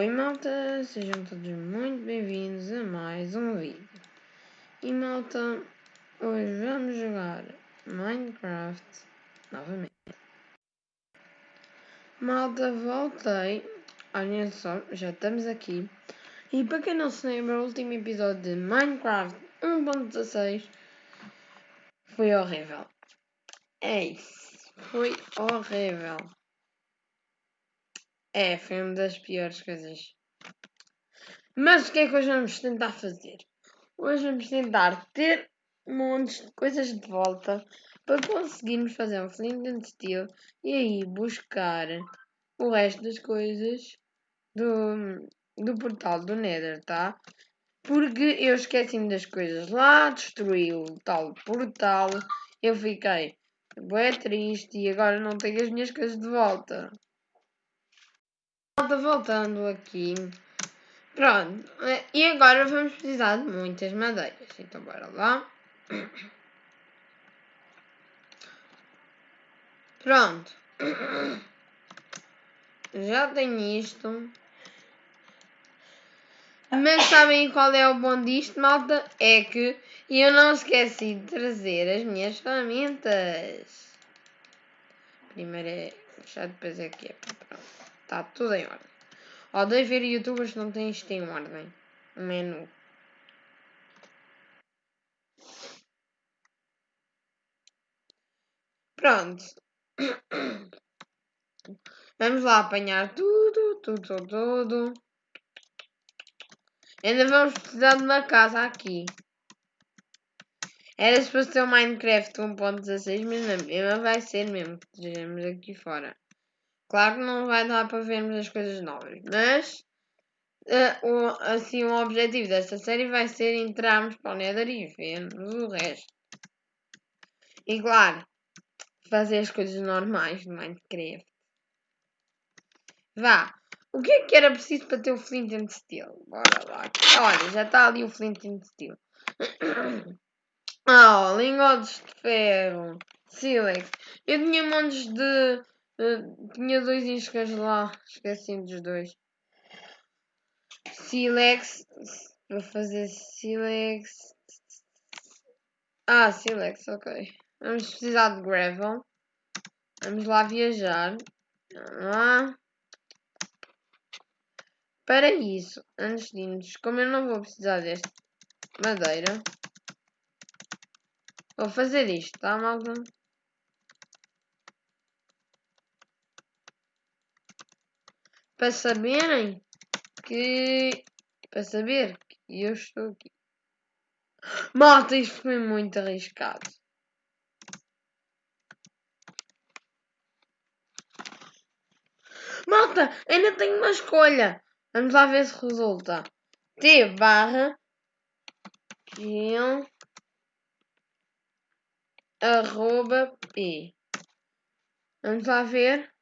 Oi malta, sejam todos muito bem-vindos a mais um vídeo. E malta, hoje vamos jogar Minecraft novamente. Malta, voltei. Olhem só, já estamos aqui. E para quem não se lembra, o último episódio de Minecraft 1.16 foi horrível. É isso, foi horrível. É, foi uma das piores coisas. Mas o que é que hoje vamos tentar fazer? Hoje vamos tentar ter montes de coisas de volta para conseguirmos fazer um Flint Steel e aí buscar o resto das coisas do, do portal do Nether, tá? Porque eu esqueci-me das coisas lá, destruí o tal portal, eu fiquei bem triste e agora não tenho as minhas coisas de volta. Voltando aqui. Pronto. E agora vamos precisar de muitas madeiras. Então bora lá. Pronto. Já tenho isto. Mas sabem qual é o bom disto, malta? É que eu não esqueci de trazer as minhas ferramentas. Primeiro é. Já depois é que é. Pronto. Está tudo em ordem. Odeio ver youtubers que não têm isto em ordem. O menu. Pronto. Vamos lá apanhar tudo, tudo, tudo. Ainda vamos precisar de uma casa aqui. Era suposto ser o Minecraft 1.16, mas na mesma vai ser mesmo estejamos aqui fora. Claro que não vai dar para vermos as coisas novas, mas uh, o, assim o objetivo desta série vai ser entrarmos para o Nether e vermos o resto. E claro, fazer as coisas normais do Minecraft. Vá, o que é que era preciso para ter o Flint and Steel? Bora lá. Olha, já está ali o Flint and Steel. oh, lingotes de ferro. Silex. Eu tinha montes de Uh, tinha dois iscas lá, esqueci dos dois. Silex, vou fazer Silex. Ah, Silex, ok. Vamos precisar de gravel. Vamos lá viajar. Lá. Para isso, antes de irmos, como eu não vou precisar desta madeira, vou fazer isto, tá, malta? Para saberem que. para saber que eu estou aqui. Malta, isto foi muito arriscado. Malta, ainda tenho uma escolha. Vamos lá ver se resulta. T barra Gil arroba P. Vamos lá ver.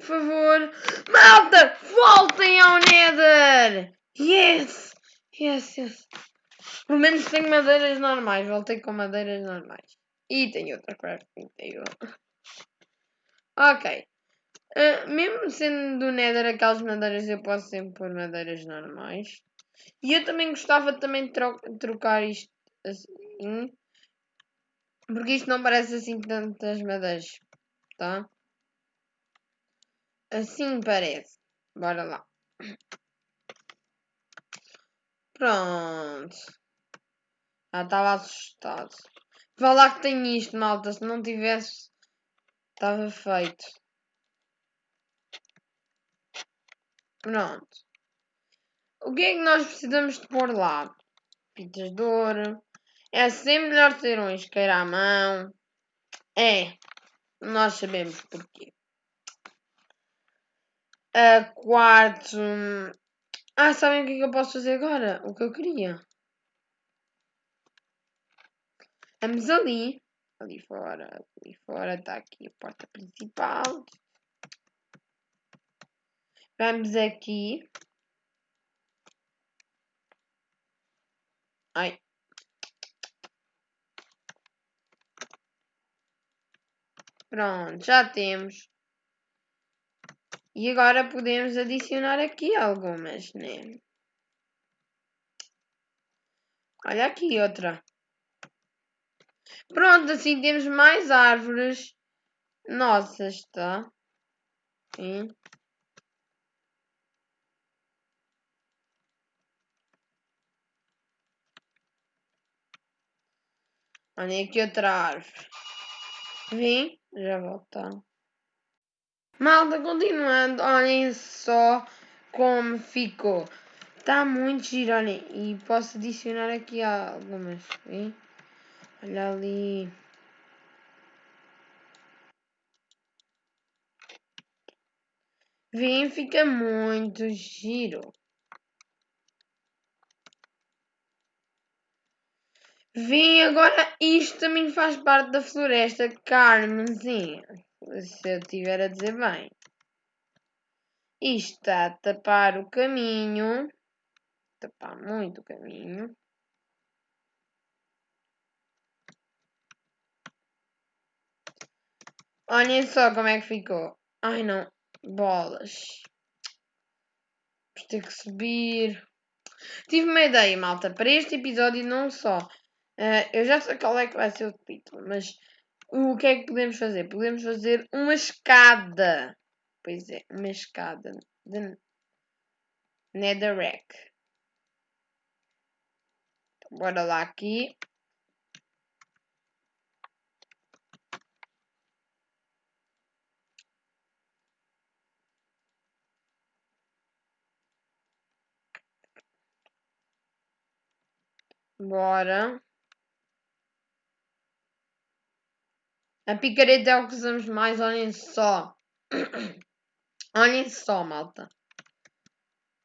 Por favor. Malta! Voltem ao Nether! Yes! Yes, yes. Pelo menos tenho madeiras normais. Voltei com madeiras normais. E tenho outra crafting table. Ok. Uh, mesmo sendo do Nether aquelas madeiras, eu posso sempre pôr madeiras normais. E eu também gostava também de tro trocar isto assim. Porque isto não parece assim tantas madeiras. Tá? Assim parece. Bora lá. Pronto. Ah, estava assustado. Vá lá que tem isto, malta. Se não tivesse, estava feito. Pronto. O que é que nós precisamos de pôr lá? Pitas de ouro. É sempre melhor ter um isqueiro à mão. É. Nós sabemos porquê. Uh, quarto. Ah, sabem o que é que eu posso fazer agora? O que eu queria. Vamos ali. Ali fora. Ali fora está aqui a porta principal. Vamos aqui. Ai. Pronto, já temos. E agora podemos adicionar aqui algumas, né? Olha aqui outra. Pronto, assim temos mais árvores nossas, tá? Sim. Olha aqui outra árvore. Vim, já voltar. Malta, continuando, olhem só como ficou. Está muito giro, olhem. E posso adicionar aqui algumas. Vem? Olha ali. Vem, fica muito giro. Vem, agora isto também faz parte da floresta Carmenzinha. Se eu estiver a dizer bem. Isto está a tapar o caminho. Tapar muito o caminho. Olhem só como é que ficou. Ai não, bolas. Vamos ter que subir. Tive uma ideia, malta, para este episódio não só. Uh, eu já sei qual é que vai ser o título, mas o que é que podemos fazer? Podemos fazer uma escada. Pois é, uma escada de Netherrack. Então, bora lá aqui. Bora. A picareta é o que usamos mais, olhem só. olhem só, malta.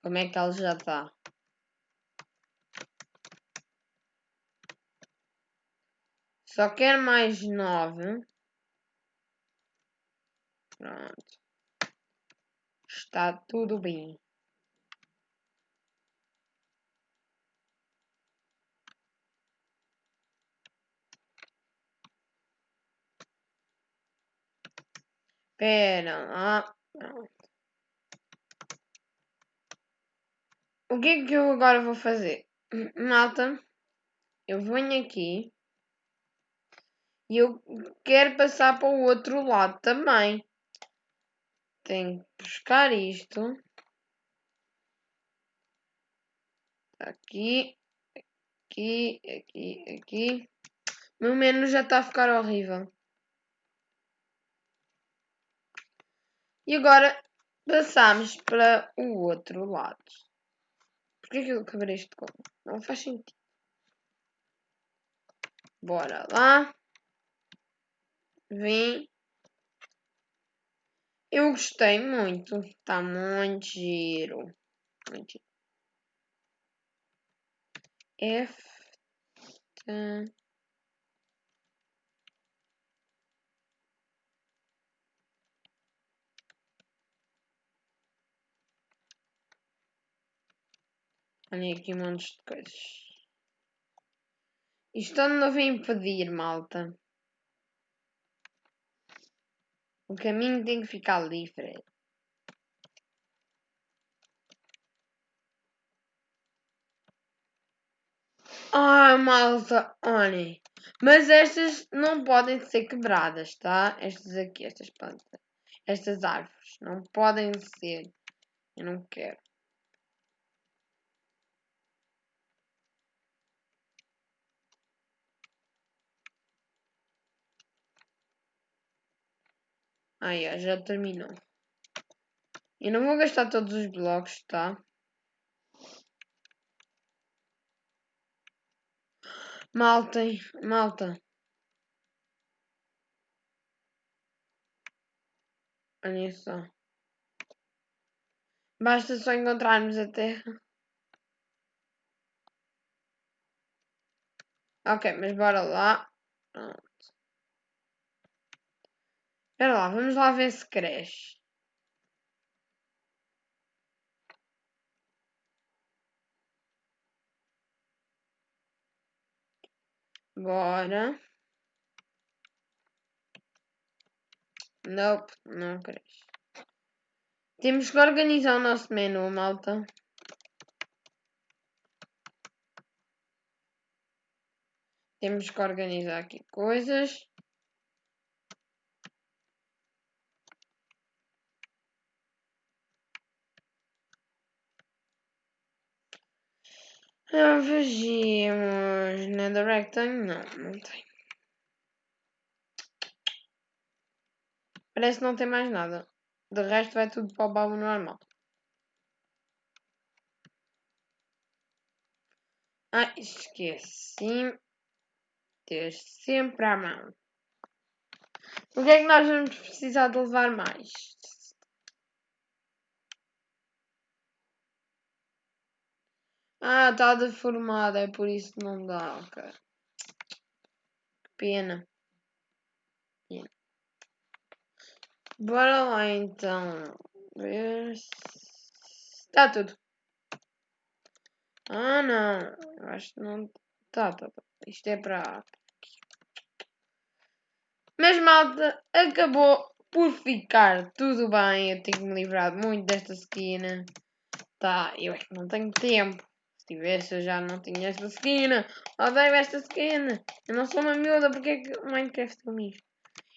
Como é que ela já está. Só quero mais nove. Pronto. Está tudo bem. Pera lá. O que é que eu agora vou fazer? Malta, eu venho aqui e eu quero passar para o outro lado também. Tenho que buscar isto. Aqui, aqui, aqui, aqui. Meu menu já está a ficar horrível. E agora passamos para o outro lado. Porquê que eu quebrei este como? Não faz sentido. Bora lá. Vem. Eu gostei muito. Está muito giro. Muito giro. F. Olhem aqui um monte de coisas. Isto não vem impedir, malta. O caminho tem que ficar livre. Ah, malta, olhem. Mas estas não podem ser quebradas, tá? Estas aqui, estas plantas. Estas árvores. Não podem ser. Eu não quero. Aí, ó, já terminou. Eu não vou gastar todos os blocos, tá? Malta, malta. Olha só. Basta só encontrarmos a terra. Ok, mas bora lá. Espera lá, vamos lá ver se cresce. Bora. Nope, não cresce. Temos que organizar o nosso menu, malta. Temos que organizar aqui coisas. Ah, vejamos. Netherrack tem? Não, não tem. Parece que não tem mais nada. De resto vai tudo para o baú normal. Ah, esqueci. Ter sempre à mão. O que é que nós vamos precisar de levar mais? Ah, está deformada, é por isso que não dá, ok. Que pena. pena. Bora lá então. Ver se... Está tudo. Ah não, eu acho que não. Tá, tá, tá. Isto é para. Mas malta, acabou por ficar tudo bem. Eu tenho me livrado muito desta esquina. Tá, eu é que não tenho tempo. Se tivesse, eu já não tinha esta esquina. Odeio esta esquina. Eu não sou uma miúda, porque é que o Minecraft é isto?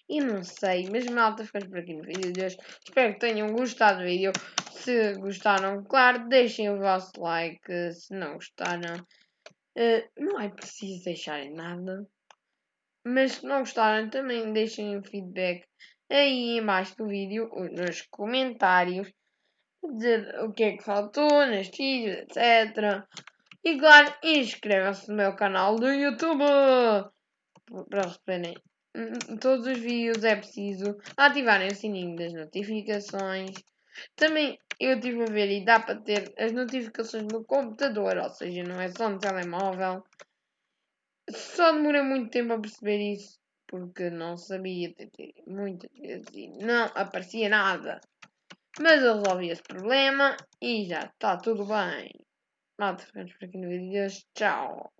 E não sei, mas malta, ficamos por aqui no vídeo de hoje. Espero que tenham gostado do vídeo. Se gostaram, claro, deixem o vosso like. Se não gostaram, uh, não é preciso deixarem nada. Mas se não gostaram, também deixem o feedback aí embaixo do vídeo, nos comentários. Dizer o que é que faltou neste vídeo, etc. E claro, inscrevam-se no meu canal do YouTube para receberem todos os vídeos é preciso ativarem o sininho das notificações. Também eu estive a ver e dá para ter as notificações no computador, ou seja, não é só no telemóvel. Só demorei muito tempo a perceber isso, porque não sabia muitas vezes e não aparecia nada. Mas eu resolvi esse problema e já está tudo bem. Malta, ficamos por aqui no vídeo de hoje. Tchau!